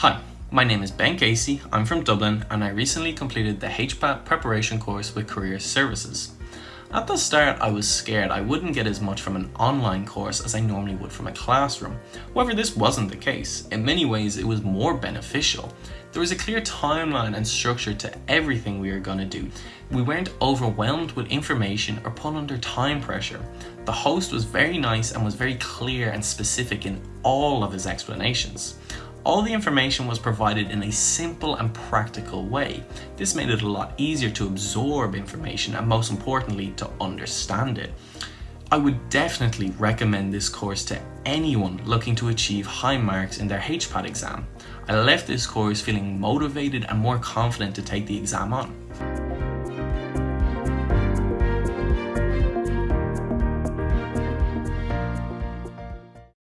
Hi, my name is Ben Casey, I'm from Dublin and I recently completed the HPAT preparation course with Career Services. At the start I was scared I wouldn't get as much from an online course as I normally would from a classroom. However this wasn't the case. In many ways it was more beneficial. There was a clear timeline and structure to everything we were going to do. We weren't overwhelmed with information or put under time pressure. The host was very nice and was very clear and specific in all of his explanations. All the information was provided in a simple and practical way. This made it a lot easier to absorb information and most importantly to understand it. I would definitely recommend this course to anyone looking to achieve high marks in their HPAT exam. I left this course feeling motivated and more confident to take the exam on.